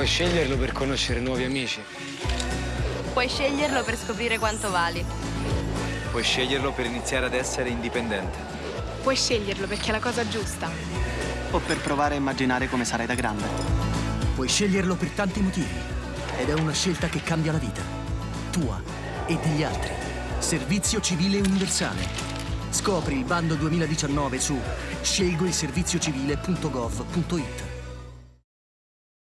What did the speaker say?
Puoi sceglierlo per conoscere nuovi amici. Puoi sceglierlo per scoprire quanto vali. Puoi sceglierlo per iniziare ad essere indipendente. Puoi sceglierlo perché è la cosa giusta. O per provare a immaginare come sarai da grande. Puoi sceglierlo per tanti motivi. Ed è una scelta che cambia la vita. Tua e degli altri. Servizio Civile Universale. Scopri il bando 2019 su scelgoilserviziocivile.gov.it.